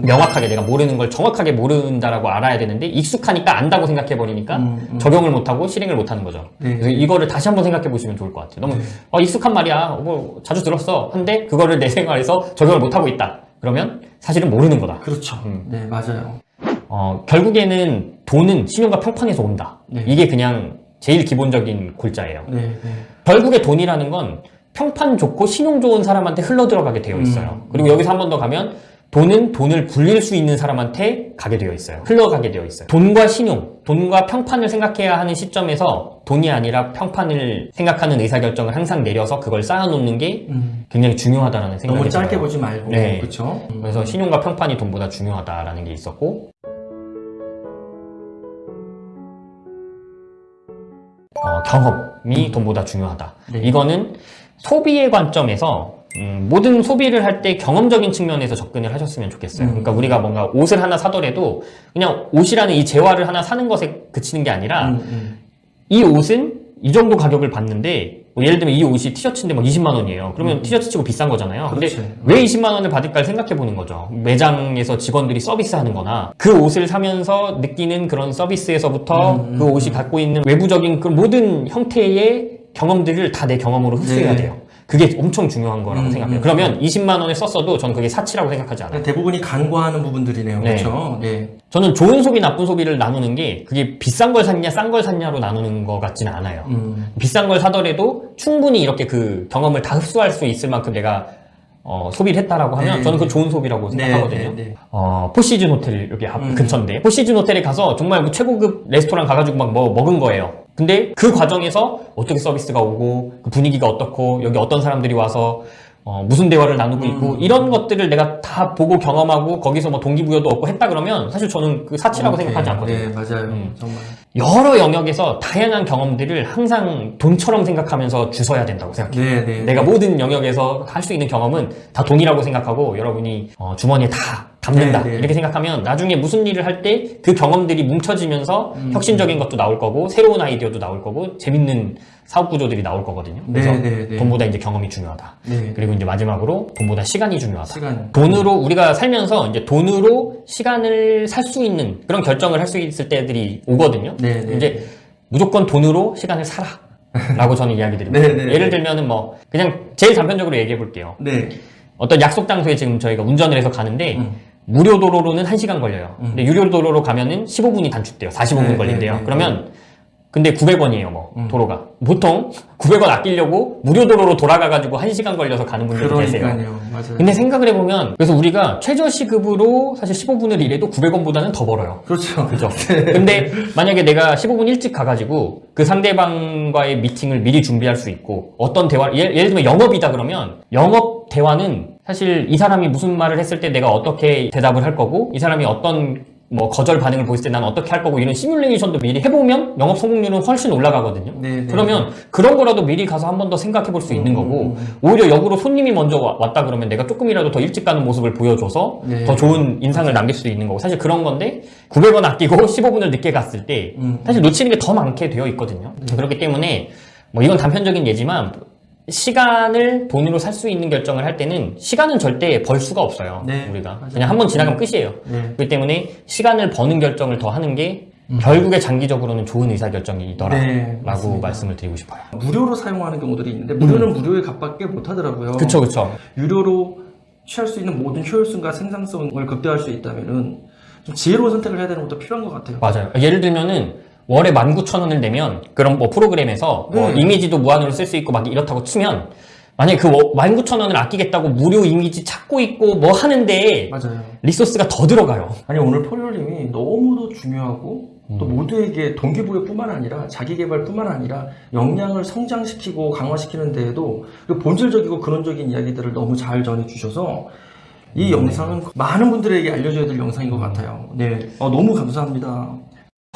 명확하게 내가 모르는 걸 정확하게 모른다라고 알아야 되는데 익숙하니까 안다고 생각해 버리니까 음, 음. 적용을 못하고 실행을 못하는 거죠. 네. 그래서 이거를 다시 한번 생각해 보시면 좋을 것 같아요. 너무 네. 어, 익숙한 말이야. 뭐 자주 들었어. 한데 그거를 내 생활에서 적용을 못하고 있다. 그러면 사실은 모르는 거다. 그렇죠. 음. 네, 맞아요. 어, 결국에는 돈은 신용과 평판에서 온다. 네. 이게 그냥 제일 기본적인 골자예요. 네, 네. 결국에 돈이라는 건 평판 좋고 신용 좋은 사람한테 흘러 들어가게 되어 있어요. 음. 그리고 여기서 한 번 더 가면 돈은 돈을 굴릴 수 있는 사람한테 가게 되어 있어요. 흘러가게 되어 있어요. 돈과 신용, 돈과 평판을 생각해야 하는 시점에서 돈이 아니라 평판을 생각하는 의사결정을 항상 내려서 그걸 쌓아놓는 게 음. 굉장히 중요하다는 생각이 너무 짧게 들어요. 보지 말고, 네. 그렇죠? 그래서 신용과 평판이 돈보다 중요하다라는 게 있었고 어, 경험이 돈보다 중요하다. 네. 이거는 소비의 관점에서 음, 모든 소비를 할 때 경험적인 측면에서 접근을 하셨으면 좋겠어요. 음. 그러니까 우리가 뭔가 옷을 하나 사더라도 그냥 옷이라는 이 재화를 하나 사는 것에 그치는 게 아니라 음, 음. 이 옷은 이 정도 가격을 받는데 뭐 예를 들면 이 옷이 티셔츠인데 막 20만 원이에요. 그러면 티셔츠 치고 비싼 거잖아요. 근데 음. 그렇지. 왜 20만 원을 받을까를 생각해 보는 거죠. 매장에서 직원들이 서비스 하는 거나 그 옷을 사면서 느끼는 그런 서비스에서부터 음, 음, 그 옷이 갖고 있는 외부적인 그 모든 형태의 경험들을 다 내 경험으로 흡수해야 네. 돼요. 그게 엄청 중요한 거라고 음, 생각해요. 음. 그러면 20만 원을 썼어도 저는 그게 사치라고 생각하지 않아요. 대부분이 간과하는 부분들이네요. 네. 그렇죠? 네. 저는 좋은 소비, 나쁜 소비를 나누는 게 그게 비싼 걸 샀냐, 싼 걸 샀냐로 나누는 것 같지는 않아요. 음. 비싼 걸 사더라도 충분히 이렇게 그 경험을 다 흡수할 수 있을 만큼 내가 어, 소비를 했다라고 하면 네. 저는 그 좋은 소비라고 네, 생각하거든요. 네, 네. 어, 포시즌 호텔 여기 앞 음. 근처인데 포시즌 호텔에 가서 정말 그 최고급 레스토랑 가가지고 막 뭐 먹은 거예요. 근데 그 과정에서 어떻게 서비스가 오고 그 분위기가 어떻고 여기 어떤 사람들이 와서 어, 무슨 대화를 나누고 있고 음. 이런 것들을 내가 다 보고 경험하고 거기서 뭐 동기부여도 얻고 했다 그러면 사실 저는 그 사치라고 오케이. 생각하지 않거든요. 네, 맞아요. 음. 정말. 여러 영역에서 다양한 경험들을 항상 돈처럼 생각하면서 주셔야 된다고 생각해요. 네, 네. 내가 모든 영역에서 할 수 있는 경험은 다 돈이라고 생각하고 여러분이 어, 주머니에 다 담는다 네, 네. 이렇게 생각하면 나중에 무슨 일을 할 때 그 경험들이 뭉쳐지면서 음. 혁신적인 것도 나올 거고 새로운 아이디어도 나올 거고 재밌는 사업 구조들이 나올 거거든요. 그래서 네, 네, 네. 돈보다 이제 경험이 중요하다. 네. 그리고 이제 마지막으로 돈보다 시간이 중요하다. 시간. 돈으로 우리가 살면서 이제 돈으로 시간을 살 수 있는 그런 결정을 할 수 있을 때들이 오거든요. 네, 네. 이제 무조건 돈으로 시간을 사라. 라고 저는 이야기 드립니다. 네, 네, 예를 네. 들면은 뭐 그냥 제일 단편적으로 얘기해 볼게요. 네. 어떤 약속 장소에 지금 저희가 운전을 해서 가는데 음. 무료 도로로는 1시간 걸려요. 음. 근데 유료 도로로 가면은 15분이 단축돼요. 45분 네, 걸린대요. 네, 네, 그러면 근데 900원이에요, 뭐 음. 도로가. 보통 900원 아끼려고 무료 도로로 돌아가 가지고 1시간 걸려서 가는 분들도 계세요. 맞아요. 근데 생각을 해보면 그래서 우리가 최저 시급으로 사실 15분을 일해도 900원보다는 더 벌어요. 그렇죠. 그죠? 근데 만약에 내가 15분 일찍 가가지고 그 상대방과의 미팅을 미리 준비할 수 있고 어떤 대화, 예를, 예를 들면 영업이다 그러면 영업 대화는 사실 이 사람이 무슨 말을 했을 때 내가 어떻게 대답을 할 거고 이 사람이 어떤 뭐 거절 반응을 보였을 때 난 어떻게 할 거고 이런 시뮬레이션도 미리 해보면 영업 성공률은 훨씬 올라가거든요. 네, 네. 그러면 그런 거라도 미리 가서 한 번 더 생각해 볼 수 있는 음, 거고 음, 오히려 역으로 손님이 먼저 와- 왔다 그러면 내가 조금이라도 더 일찍 가는 모습을 보여줘서 네. 더 좋은 인상을 남길 수 있는 거고 사실 그런 건데 900원 아끼고 15분을 늦게 갔을 때 음. 사실 놓치는 게 더 많게 되어 있거든요. 그렇기 때문에 뭐 이건 단편적인 예지만 시간을 돈으로 살 수 있는 결정을 할 때는 시간은 절대 벌 수가 없어요. 네, 우리가 맞아요. 그냥 한 번 지나가면 끝이에요. 네. 그렇기 때문에 시간을 버는 결정을 더 하는 게 결국에 장기적으로는 좋은 의사결정이더라라고 네, 맞습니다. 말씀을 드리고 싶어요. 무료로 사용하는 경우들이 있는데 무료는 무료에 값밖에 못 하더라고요. 음. 그쵸 그쵸. 유료로 취할 수 있는 모든 효율성과 생산성을 극대화할 수 있다면 은 좀 지혜로운 선택을 해야 되는 것도 필요한 것 같아요. 맞아요. 예를 들면은 월에 19,000원을 내면 그런 뭐 프로그램에서 뭐 네. 이미지도 무한으로 쓸 수 있고 막 이렇다고 치면 만약에 그 19,000원을 아끼겠다고 무료 이미지 찾고 있고 뭐 하는데 맞아요. 리소스가 더 들어가요. 아니 오늘 포리올님이 너무도 중요하고 또 음. 모두에게 동기부여뿐만 아니라 자기 개발뿐만 아니라 역량을 성장시키고 강화시키는 데에도 그 본질적이고 근원적인 이야기들을 너무 잘 전해주셔서 이 음. 영상은 많은 분들에게 알려줘야 될 영상인 것 같아요. 네, 어, 너무 감사합니다.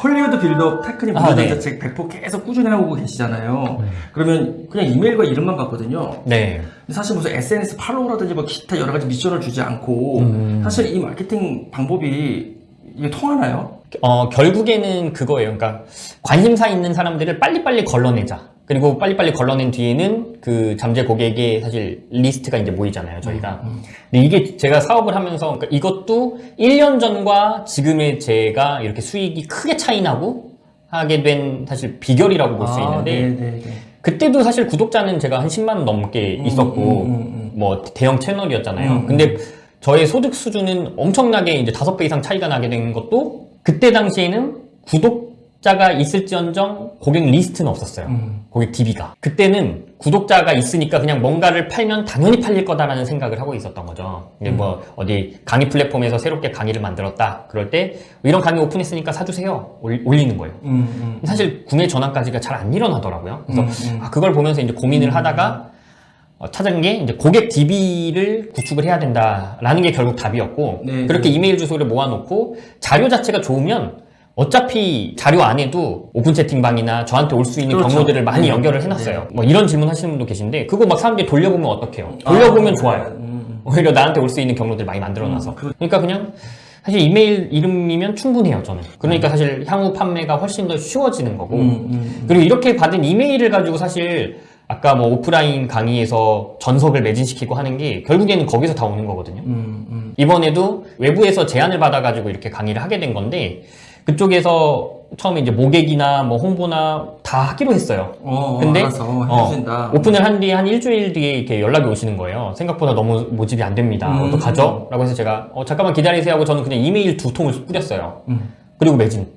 헐리우드 빌드업 테크닉 아, 무료 네. 전자책 100% 계속 꾸준히 하고 계시잖아요. 네. 그러면 그냥 이메일과 이름만 받거든요. 네. 사실 무슨 SNS follow라든지 뭐 기타 여러 가지 미션을 주지 않고 음. 사실 이 마케팅 방법이 이게 통하나요? 어, 결국에는 그거예요. 그러니까 관심사 있는 사람들을 빨리빨리 걸러내자. 그리고 빨리빨리 걸러낸 뒤에는 그 잠재 고객의 사실 리스트가 이제 모이잖아요, 저희가. 근데 이게 제가 사업을 하면서 그러니까 이것도 1년 전과 지금의 제가 이렇게 수익이 크게 차이 나고 하게 된 사실 비결이라고 볼수 아, 있는데 네네네. 그때도 사실 구독자는 제가 한 10만 넘게 있었고 음, 음, 음, 뭐 대형 채널이었잖아요. 음, 음. 근데 저의 소득 수준은 엄청나게 이제 다섯 배 이상 차이가 나게 된 것도 그때 당시에는 구독 자가 있을지언정 고객 리스트는 없었어요. 음. 고객 DB가. 그때는 구독자가 있으니까 그냥 뭔가를 팔면 당연히 팔릴 거다라는 생각을 하고 있었던 거죠. 근데 뭐 어디 강의 플랫폼에서 새롭게 강의를 만들었다. 그럴 때 이런 강의 오픈했으니까 사주세요. 올- 올리는 거예요. 음, 음. 사실 구매 전환까지가 잘 안 일어나더라고요. 그래서 음, 음. 아, 그걸 보면서 이제 고민을 하다가 어, 찾은 게 이제 고객 DB를 구축을 해야 된다라는 게 결국 답이었고 네, 그렇게 네. 이메일 주소를 모아놓고 자료 자체가 좋으면 어차피 자료 안에도 오픈 채팅방이나 저한테 올 수 있는 그렇죠. 경로들을 많이 네. 연결을 해놨어요. 뭐 이런 질문 하시는 분도 계신데 그거 막 사람들이 돌려보면 어떡해요? 돌려보면 아, 좋아요. 음, 음. 오히려 나한테 올 수 있는 경로들 많이 만들어놔서. 음, 그렇- 그러니까 그냥 사실 이메일 이름이면 충분해요, 저는. 그러니까 사실 향후 판매가 훨씬 더 쉬워지는 거고. 음, 음. 그리고 이렇게 받은 이메일을 가지고 사실 아까 뭐 오프라인 강의에서 전석을 매진시키고 하는 게 결국에는 거기서 다 오는 거거든요. 음, 음. 이번에도 외부에서 제안을 받아가지고 이렇게 강의를 하게 된 건데 그쪽에서 처음에 이제 모객이나 뭐 홍보나 다 하기로 했어요. 어, 근데 알아서 어, 해주신다. 오픈을 한 뒤에 한 일주일 뒤에 이렇게 연락이 오시는 거예요. 생각보다 너무 모집이 안 됩니다. 음. 어떡하죠? 라고 해서 제가 어, 잠깐만 기다리세요 하고 저는 그냥 이메일 두 통을 뿌렸어요. 음. 그리고 매진.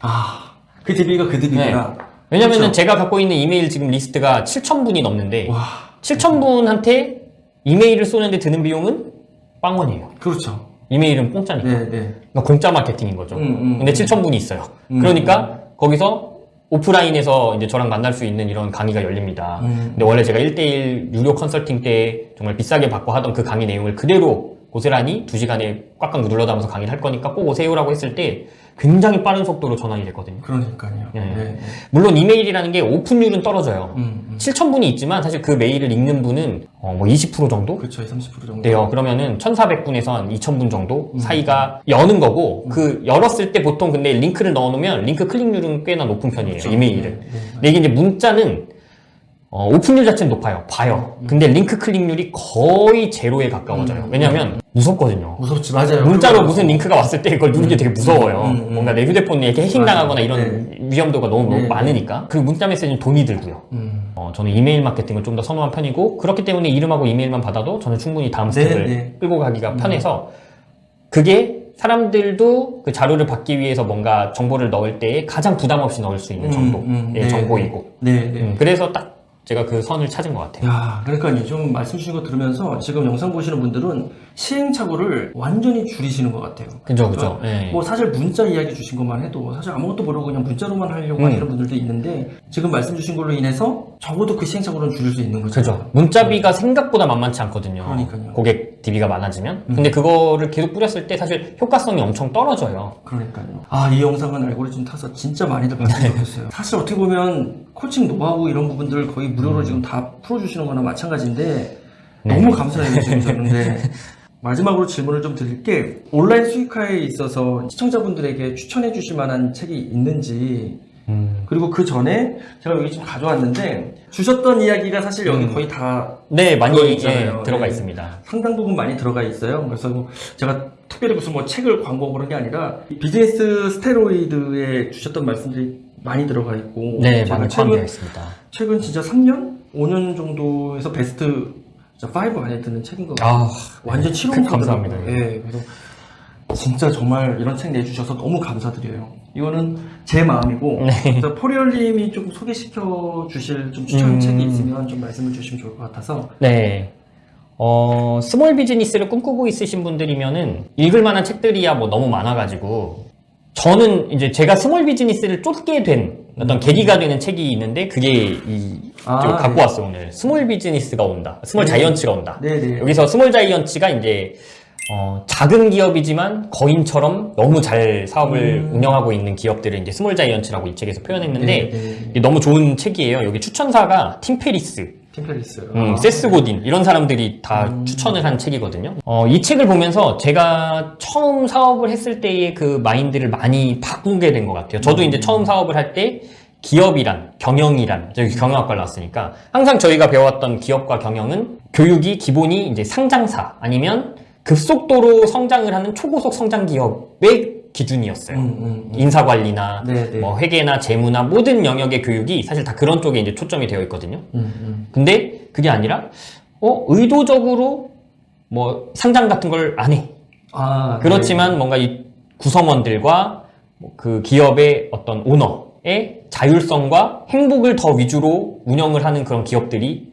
아, 그 DB가 그 DB구나. 왜냐면은 그렇죠. 제가 갖고 있는 이메일 지금 리스트가 7,000분이 넘는데 와, 7,000분한테 이메일을 쏘는데 드는 비용은 빵원이에요. 그렇죠. 이메일은 공짜니까. 네, 네. 그러니까 공짜 마케팅인 거죠. 음, 음, 근데 7,000분이 있어요. 음, 그러니까 거기서 오프라인에서 이제 저랑 만날 수 있는 이런 강의가 열립니다. 음. 근데 원래 제가 1대1 유료 컨설팅 때 정말 비싸게 받고 하던 그 강의 내용을 그대로 고스란히 2시간에 꽉꽉 눌러담아서 강의를 할 거니까 꼭 오세요라고 했을 때 굉장히 빠른 속도로 전환이 됐거든요. 그러니까요. 네. 네. 네. 물론 이메일이라는 게 오픈율은 떨어져요. 음, 음. 7,000분이 있지만 사실 그 메일을 읽는 분은 어, 뭐20% 정도 그렇죠. 30% 정도. 돼요. 그러면은 1,400분에서 한 2,000분 정도 음. 사이가 여는 거고 그 열었을 때 보통 근데 링크를 넣어놓으면 링크 클릭률은 꽤나 높은 편이에요. 이메일은. 네, 네. 근데 이게 이제 문자는 어, 오픈률 자체는 높아요. 봐요. 근데 링크 클릭률이 거의 제로에 가까워져요. 음. 왜냐면 무섭거든요. 무섭지, 맞아요. 문자로 무슨 링크가 왔을 때 그걸 누르기 되게 무서워요. 음, 음. 뭔가 내 휴대폰에 이렇게 해킹 맞아요. 당하거나 이런 위험도가 너무 네. 많으니까. 그리고 문자 메시지는 돈이 들고요. 음. 어, 저는 이메일 마케팅을 좀 더 선호한 편이고 그렇기 때문에 이름하고 이메일만 받아도 저는 충분히 다음 네, step을 네. 끌고 가기가 편해서 그게 사람들도 그 자료를 받기 위해서 뭔가 정보를 넣을 때 가장 부담 없이 넣을 수 있는 음, 정도의 음, 네, 정보이고 네, 네. 음, 그래서 딱 제가 그 선을 찾은 것 같아요. 야, 그러니까요. 좀 말씀 주신 거 들으면서 지금 영상 보시는 분들은 시행착오를 완전히 줄이시는 것 같아요. 그죠, 그죠. 예. 뭐 사실 문자 이야기 주신 것만 해도 사실 아무것도 모르고 그냥 문자로만 하려고 음. 하시는 분들도 있는데 지금 말씀 주신 걸로 인해서 적어도 그 시행착오는 줄일 수 있는 거죠. 그죠. 문자비가 생각보다 만만치 않거든요. 그러니까요. 고객 DB가 많아지면. 근데 그거를 계속 뿌렸을 때 사실 효과성이 엄청 떨어져요. 그러니까요. 아, 이 영상은 알고리즘 타서 진짜 많이들 봤으면 좋겠어요. 사실 어떻게 보면 코칭 노하우 이런 부분들 거의 무료로 지금 다 풀어주시는 거나 마찬가지인데 네. 너무 감사해요, 지금 저는데. 마지막으로 질문을 좀 드릴게 온라인 수익화에 있어서 시청자분들에게 추천해 주실 만한 책이 있는지 음. 그리고 그 전에 제가 여기 좀 가져왔는데 주셨던 이야기가 사실 여기 음. 거의 다 네, 많이. 예, 들어가 네. 있습니다. 상당 부분 많이 들어가 있어요. 그래서 뭐 제가 특별히 무슨 뭐 책을 광고 그런 게 아니라 비즈니스 스테로이드에 주셨던 말씀들이 많이 들어가 있고 네, 많이 최근 있습니다. 최근 진짜 3년, 5년 정도에서 베스트 5 안에 드는 책인 것 같아요. 아, 완전 그- 치료하더라고요. 감사합니다. 예, 그래서 진짜 정말 이런 책 내주셔서 너무 감사드려요. 이거는 제 마음이고, 네. 포리얼님이 좀 소개시켜 주실 좀 추천 음. 책이 있으면 좀 말씀을 주시면 좋을 것 같아서. 네. 어, small business를 꿈꾸고 있으신 분들이면은 읽을 만한 책들이야 뭐 너무 많아가지고 저는 이제 제가 small business를 쫓게 된 어떤 계기가 되는 책이 있는데 그게 이 아, 좀 갖고 네. 왔어요 오늘 small business가 온다 small 네. giants가 온다 네네. 여기서 small giants가 이제 어, 작은 기업이지만 거인처럼 너무 잘 사업을 음. 운영하고 있는 기업들을 이제 small giants라고 이 책에서 표현했는데 네, 네. 너무 좋은 책이에요 여기 추천사가 팀 페리스 팀페리스. 음, 아. 세스 고딘 이런 사람들이 다 추천을 한 책이거든요. 어, 이 책을 보면서 제가 처음 사업을 했을 때의 그 마인드를 많이 바꾸게 된 것 같아요. 저도 이제 처음 사업을 할 때 기업이란, 경영이란, 저기 경영학과를 나왔으니까 항상 저희가 배워왔던 기업과 경영은 교육이 기본이 이제 상장사 아니면 급속도로 성장을 하는 초고속 성장 기업의 기준이었어요. 음, 음, 음. 인사관리나 네, 네. 뭐 회계나 재무나 모든 영역의 교육이 사실 다 그런 쪽에 이제 초점이 되어 있거든요. 음, 음. 근데 그게 아니라 어 의도적으로 뭐 상장 같은 걸 안 해. 아, 그렇지만 뭔가 이 구성원들과 뭐그 기업의 어떤 오너의 자율성과 행복을 더 위주로 운영을 하는 그런 기업들이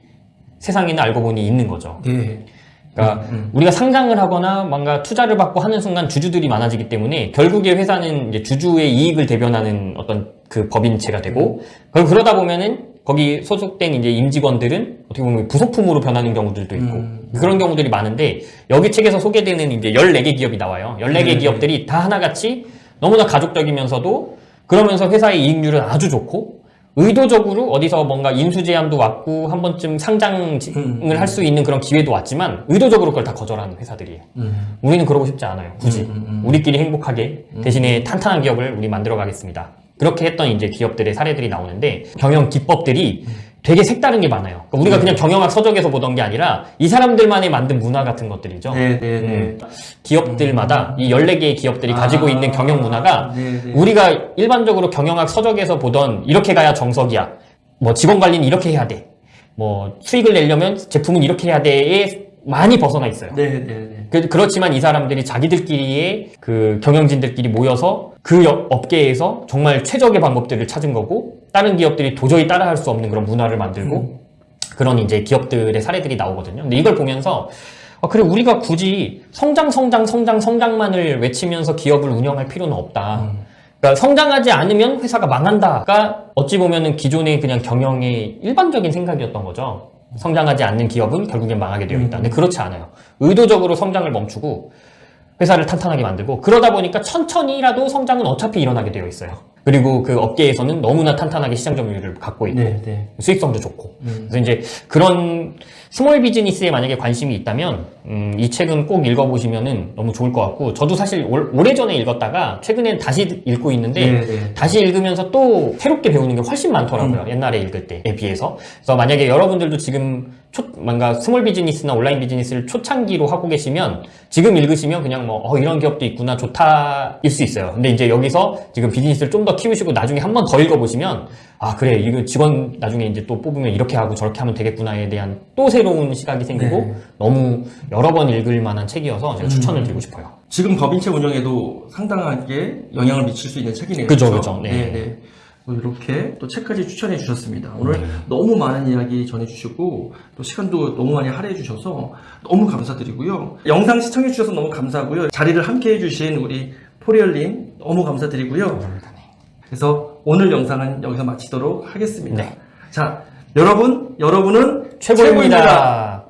세상에는 알고 보니 있는 거죠. 네. 네. 그러니까 음, 우리가 상장을 하거나 뭔가 투자를 받고 하는 순간 주주들이 많아지기 때문에 결국에 회사는 이제 주주의 이익을 대변하는 어떤 그 법인체가 되고 그리고 그러다 보면은 거기 소속된 이제 임직원들은 어떻게 보면 부속품으로 변하는 경우들도 있고 음. 그런 경우들이 많은데 여기 책에서 소개되는 이제 14개 기업이 나와요. 14개 네. 기업들이 다 하나같이 너무나 가족적이면서도 그러면서 회사의 이익률은 아주 좋고 의도적으로 어디서 뭔가 인수 제한도 왔고 한 번쯤 상장을 음. 할수 있는 그런 기회도 왔지만 의도적으로 그걸 다 거절하는 회사들이에요. 음. 우리는 그러고 싶지 않아요. 굳이 음, 음, 음. 우리끼리 행복하게 대신에 탄탄한 기업을 우리 만들어 가겠습니다. 그렇게 했던 이제 기업들의 사례들이 나오는데 경영 기법들이 되게 색다른 게 많아요. 그러니까 우리가 그냥 경영학 서적에서 보던 게 아니라 이 사람들만의 만든 문화 같은 것들이죠. 네, 네, 네. 음, 기업들마다 이 14개의 기업들이 가지고 아, 있는 경영 문화가 네, 네. 우리가 일반적으로 경영학 서적에서 보던 이렇게 가야 정석이야. 뭐 직원 관리는 이렇게 해야 돼. 뭐 수익을 내려면 제품은 이렇게 해야 돼에 많이 벗어나 있어요. 네, 네, 네. 그, 그렇지만 이 사람들이 자기들끼리의 그 경영진들끼리 모여서 그 업- 업계에서 정말 최적의 방법들을 찾은 거고 다른 기업들이 도저히 따라할 수 없는 그런 문화를 만들고 그런 이제 기업들의 사례들이 나오거든요. 근데 이걸 보면서 아, 그래 우리가 굳이 성장 성장 성장 성장만을 외치면서 기업을 운영할 필요는 없다. 그러니까 성장하지 않으면 회사가 망한다가 어찌 보면은 기존의 그냥 경영의 일반적인 생각이었던 거죠. 성장하지 않는 기업은 결국엔 망하게 되어 있다. 근데 그렇지 않아요. 의도적으로 성장을 멈추고 회사를 탄탄하게 만들고 그러다 보니까 천천히라도 성장은 어차피 일어나게 되어 있어요. 그리고 그 업계에서는 너무나 탄탄하게 시장 점유율을 갖고 있고 네, 네. 수익성도 좋고 음. 그래서 이제 그런 small business에 만약에 관심이 있다면 음, 이 책은 꼭 읽어보시면은 너무 좋을 것 같고 저도 사실 올- 오래전에 읽었다가 최근엔 다시 읽고 있는데 네, 네. 다시 읽으면서 또 새롭게 배우는 게 훨씬 많더라고요. 옛날에 읽을 때에 비해서. 그래서 만약에 여러분들도 지금 초, 뭔가 small business나 온라인 비즈니스를 초창기로 하고 계시면 지금 읽으시면 그냥 뭐, 어, 이런 기업도 있구나, 좋다일 수 있어요. 근데 이제 여기서 지금 비즈니스를 좀 더 키우시고 나중에 한 번 더 읽어보시면 아, 그래. 이거 직원 나중에 이제 또 뽑으면 이렇게 하고 저렇게 하면 되겠구나에 대한 또 새로운 시각이 생기고 네. 너무 여러 번 읽을 만한 책이어서 제가 추천을 드리고 싶어요. 지금 법인체 운영에도 상당하게 영향을 미칠 수 있는 책이네요. 그죠? 그죠. 네. 네, 네. 뭐 이렇게 또 책까지 추천해 주셨습니다. 오늘 네. 너무 많은 이야기 전해주시고 또 시간도 너무 많이 할애해 주셔서 너무 감사드리고요. 영상 시청해 주셔서 너무 감사하고요. 자리를 함께 해주신 우리 포리얼님 너무 감사드리고요. 그래서 오늘 영상은 여기서 마치도록 하겠습니다. 네. 자, 여러분, 여러분은 최고입니다.